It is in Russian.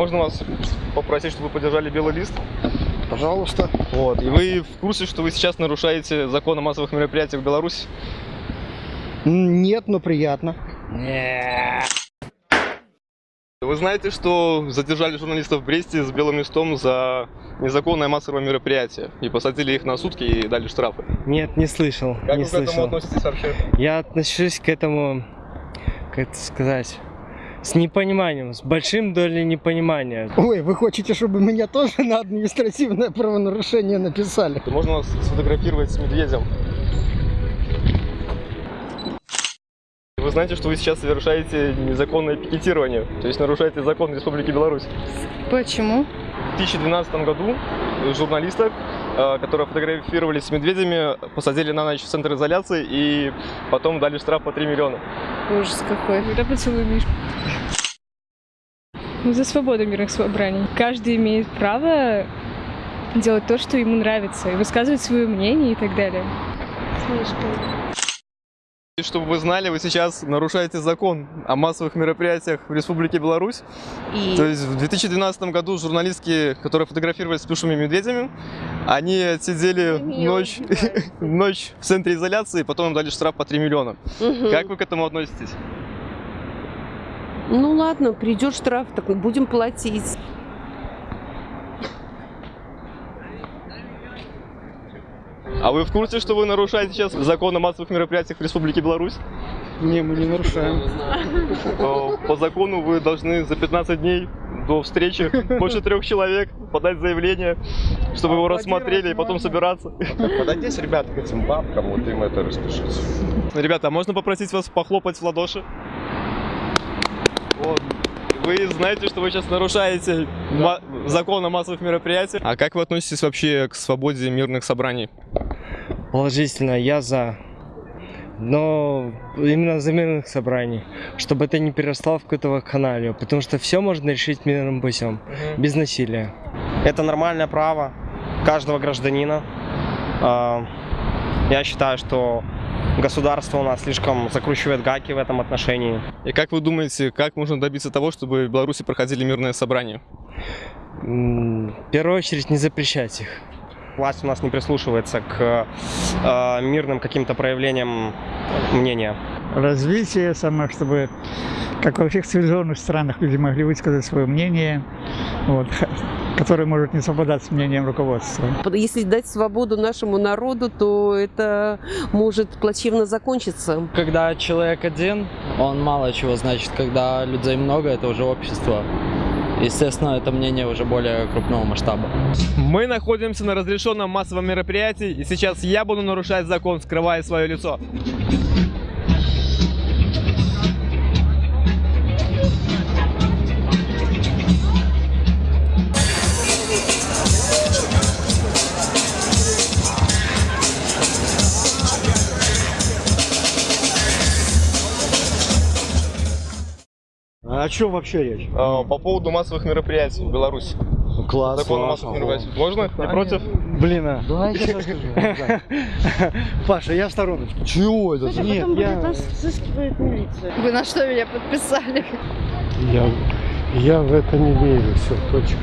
Можно вас попросить, чтобы вы поддержали белый лист? Пожалуйста. Вот. И вы в курсе, что вы сейчас нарушаете закон о массовых мероприятиях в Беларуси? Нет, но приятно. Вы знаете, что задержали журналистов в Бресте с белым листом за незаконное массовое мероприятие и посадили их на сутки и дали штрафы? Нет, не слышал. Как не вы к этому слышал. относитесь вообще? Я отношусь к этому, как это сказать, с непониманием, с большим долей непонимания. Ой, вы хотите, чтобы меня тоже на административное правонарушение написали? Можно вас сфотографировать с медведем. Вы знаете, что вы сейчас совершаете незаконное пикетирование, то есть нарушаете закон Республики Беларусь. Почему? В 2012 году журналисток, э, которые фотографировались с медведями, посадили на ночь в центр изоляции и потом дали штраф по 3 миллиона. Ужас какой. Да поцелуй Миш. Ну, За свободу мирных собраний. Каждый имеет право делать то, что ему нравится, и высказывать свое мнение и так далее. И чтобы вы знали, вы сейчас нарушаете закон о массовых мероприятиях в Республике Беларусь. И То есть в 2012 году журналистки, которые фотографировались с плюшевыми медведями, они отсидели Мне ночь, ночь в центре изоляции, потом им дали штраф по 3 миллиона. Мгм. Как вы к этому относитесь? Ну ладно, придет штраф, так будем платить. А вы в курсе, что вы нарушаете сейчас закон о массовых мероприятиях в Республике Беларусь? Не, мы не нарушаем. По закону вы должны за 15 дней до встречи больше трех человек подать заявление, чтобы его рассмотрели и потом собираться. Подойдись, ребята, к этим бабкам, вот им это распишите. Ребята, а можно попросить вас похлопать в ладоши? Вот. Вы знаете, что вы сейчас нарушаете ма- закон о массовых мероприятиях. А как вы относитесь вообще к свободе мирных собраний? Положительно, я за. Но именно за мирных собраний, чтобы это не переросло в какую-то вакханалию, потому что все можно решить мирным путем, без насилия. Это нормальное право каждого гражданина. А, Я считаю, что государство у нас слишком закручивает гаки в этом отношении. И как вы думаете, как можно добиться того, чтобы в Беларуси проходили мирные собрания? В первую очередь не запрещать их. Власть у нас не прислушивается к э, мирным каким-то проявлениям мнения. развитие, самое, чтобы, как во всех цивилизованных странах, люди могли высказать свое мнение, вот, которое может не совпадать с мнением руководства. Если дать свободу нашему народу, то это может плачевно закончиться. Когда человек один, он мало чего значит. Когда людей много, это уже общество. Естественно, это мнение уже более крупного масштаба. Мы находимся на разрешенном массовом мероприятии, и сейчас я буду нарушать закон, скрывая свое лицо. А о чем вообще речь? Э, По поводу массовых мероприятий в Беларуси. Класс. Закон массовых мероприятиях. Можно? Не против? Блин, а. Давай я расскажу. Паша, я в стороночку. Чего это? Нет, я... Вы на что меня подписали? Я, я в это не верю, все, точка.